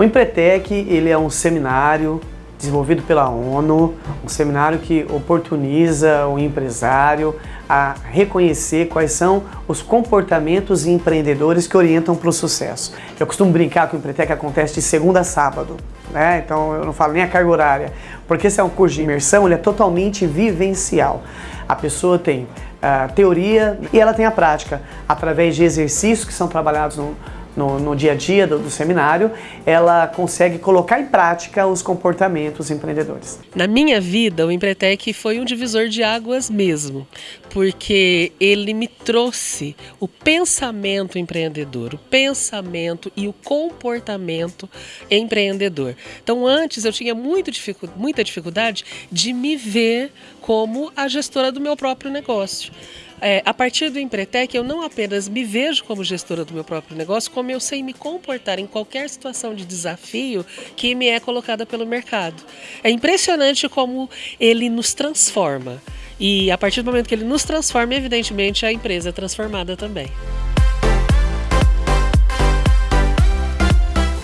O Empretec ele é um seminário desenvolvido pela ONU, um seminário que oportuniza o empresário a reconhecer quais são os comportamentos empreendedores que orientam para o sucesso. Eu costumo brincar que o Empretec acontece de segunda a sábado, né? então eu não falo nem a carga horária, porque esse é um curso de imersão, ele é totalmente vivencial. A pessoa tem a teoria e ela tem a prática, através de exercícios que são trabalhados no, no, no dia a dia do, do, seminário, ela consegue colocar em prática os comportamentos empreendedores. Na minha vida, o Empretec foi um divisor de águas mesmo, porque ele me trouxe o pensamento empreendedor, o pensamento e o comportamento empreendedor. Então antes eu tinha muito dificu muita dificuldade de me ver como a gestora do meu próprio negócio. É, a partir do Empretec, eu não apenas me vejo como gestora do meu próprio negócio, como eu sei me comportar em qualquer situação de desafio que me é colocada pelo mercado. É impressionante como ele nos transforma. E a partir do momento que ele nos transforma, evidentemente a empresa é transformada também.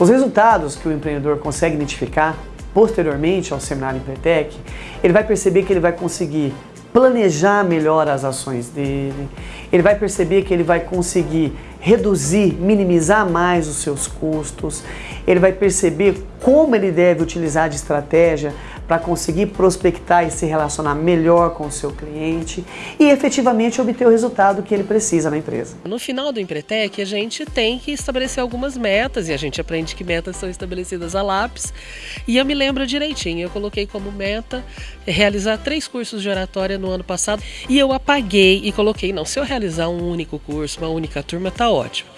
Os resultados que o empreendedor consegue identificar posteriormente ao seminário Empretec, ele vai perceber que ele vai conseguir planejar melhor as ações dele, ele vai perceber que ele vai conseguir reduzir, minimizar mais os seus custos, ele vai perceber como ele deve utilizar de estratégia para conseguir prospectar e se relacionar melhor com o seu cliente e efetivamente obter o resultado que ele precisa na empresa. No final do Empretec, a gente tem que estabelecer algumas metas e a gente aprende que metas são estabelecidas a lápis. E eu me lembro direitinho, eu coloquei como meta realizar três cursos de oratória no ano passado e eu apaguei e coloquei, não, se eu realizar um único curso, uma única turma, tá ótimo.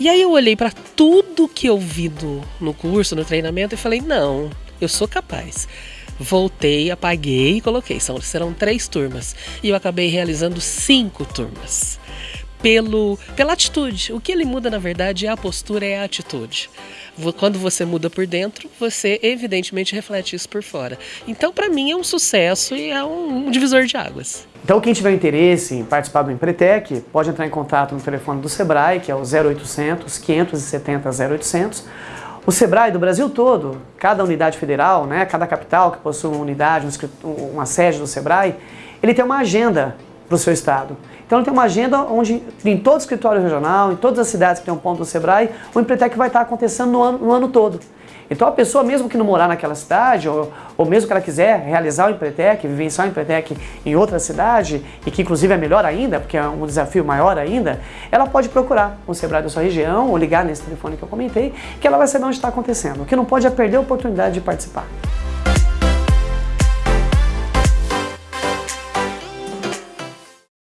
E aí eu olhei para tudo que eu vi no, no curso, no treinamento e falei, não, eu sou capaz. Voltei, apaguei e coloquei. São, serão três turmas. E eu acabei realizando cinco turmas. Pelo, pela atitude. O que ele muda, na verdade, é a postura, é a atitude. Quando você muda por dentro, você evidentemente reflete isso por fora. Então, para mim, é um sucesso e é um, um divisor de águas. Então, quem tiver interesse em participar do Empretec, pode entrar em contato no telefone do Sebrae, que é o 0800 570 0800, o SEBRAE do Brasil todo, cada unidade federal, né, cada capital que possui uma unidade, uma sede do SEBRAE, ele tem uma agenda para o seu estado. Então ele tem uma agenda onde em todo escritório regional, em todas as cidades que tem um ponto do SEBRAE, o Empretec vai estar acontecendo no ano, no ano todo. Então a pessoa, mesmo que não morar naquela cidade, ou, ou mesmo que ela quiser realizar o Empretec, vivenciar o Empretec em outra cidade, e que inclusive é melhor ainda, porque é um desafio maior ainda, ela pode procurar o Sebrae da sua região, ou ligar nesse telefone que eu comentei, que ela vai saber onde está acontecendo. O que não pode é perder a oportunidade de participar.